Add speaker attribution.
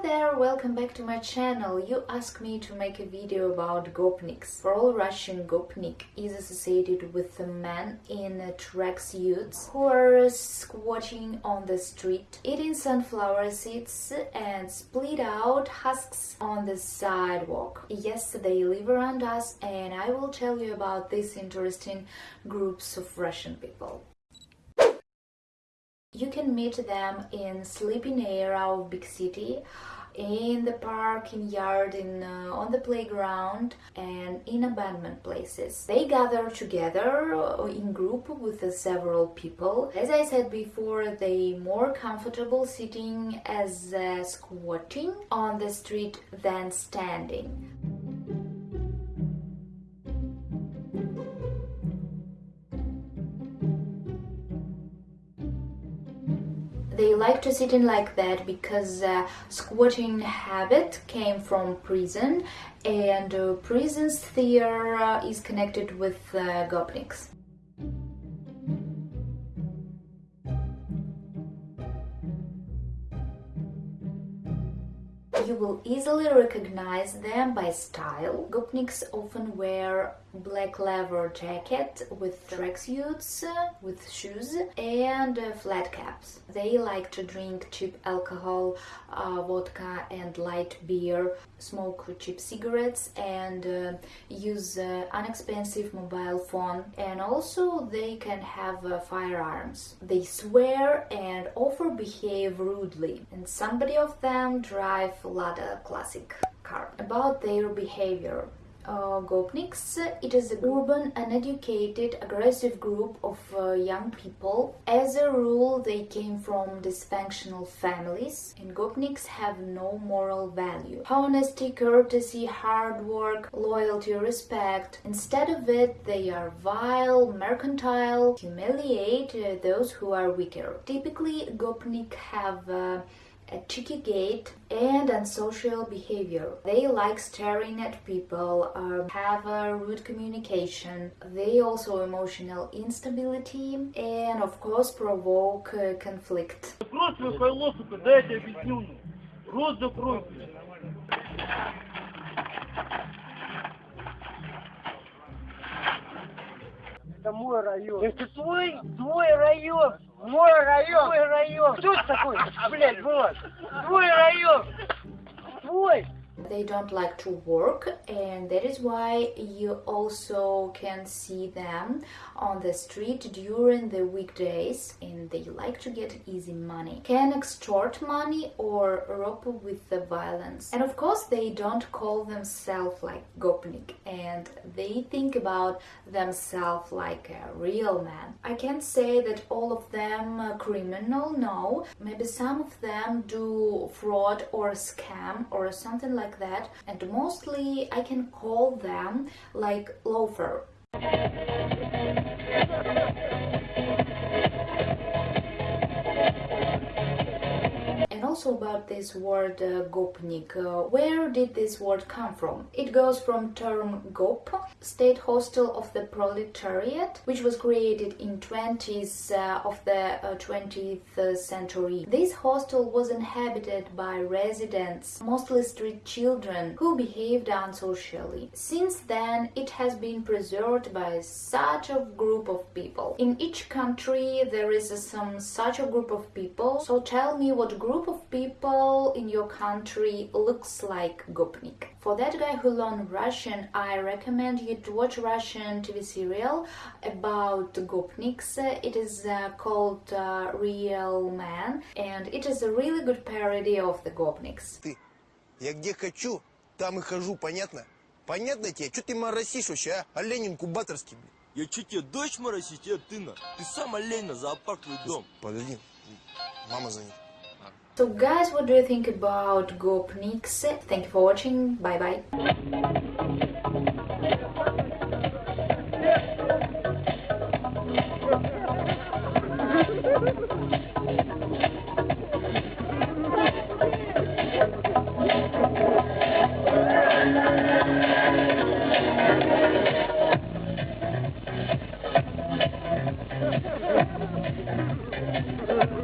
Speaker 1: There, welcome back to my channel. You asked me to make a video about gopniks. For all Russian gopnik is associated with the men in tracksuits who are squatting on the street, eating sunflower seeds and split out husks on the sidewalk. Yes, they live around us and I will tell you about these interesting groups of Russian people. You can meet them in sleeping area of big city, in the park, in yard, in uh, on the playground, and in abandoned places. They gather together uh, in group with uh, several people. As I said before, they more comfortable sitting as uh, squatting on the street than standing. They like to sit in like that because uh, squatting habit came from prison and uh, prison's theater uh, is connected with uh. You will easily recognize them by style. Gopniks often wear black leather jacket with tracksuits, with shoes and uh, flat caps. They like to drink cheap alcohol, uh, vodka and light beer, smoke cheap cigarettes and uh, use uh, inexpensive mobile phone and also they can have uh, firearms. They swear and often behave rudely and somebody of them drive Lada classic car. About their behavior uh, Gopniks. It is an urban, uneducated, aggressive group of uh, young people. As a rule, they came from dysfunctional families, and Gopniks have no moral value. Honesty, courtesy, hard work, loyalty, respect. Instead of it, they are vile, mercantile, humiliate uh, those who are weaker. Typically, Gopnik have uh, a cheeky gait, and unsocial behavior. They like staring at people, um, have a rude communication. They also emotional instability and of course provoke uh, conflict.
Speaker 2: Это мой район. Это твой, твой район. Мой район. Твой район. Кто это такой, блядь, вот? Твой район. Твой.
Speaker 1: They don't like to work and that is why you also can see them on the street during the weekdays and they like to get easy money. Can extort money or rob with the violence. And of course they don't call themselves like gopnik and they think about themselves like a real man. I can't say that all of them criminal, no. Maybe some of them do fraud or scam or something like like that. And mostly I can call them like loafer also about this word uh, gopnik. Uh, where did this word come from? It goes from term gop, state hostel of the proletariat, which was created in 20s uh, of the 20th uh, century. This hostel was inhabited by residents, mostly street children, who behaved unsocially. Since then, it has been preserved by such a group of people. In each country, there is some such a group of people. So tell me what group of people in your country looks like Gopnik. For that guy who learned Russian, I recommend you to watch Russian TV serial about Gopniks. It is uh, called uh, Real Man, and it is a really good parody of the Gopniks.
Speaker 3: Ты, я где хочу, там и хожу, понятно? Понятно тебе? Что ты моросишь вообще, а? Олень инкубаторский, блин.
Speaker 4: Я что тебе, дочь моросить? Я ты на. Ты сам олень на зоопарк твой дом.
Speaker 3: Подожди, мама звонит.
Speaker 1: So guys, what do you think about Gopniks? Thank you for watching, bye bye!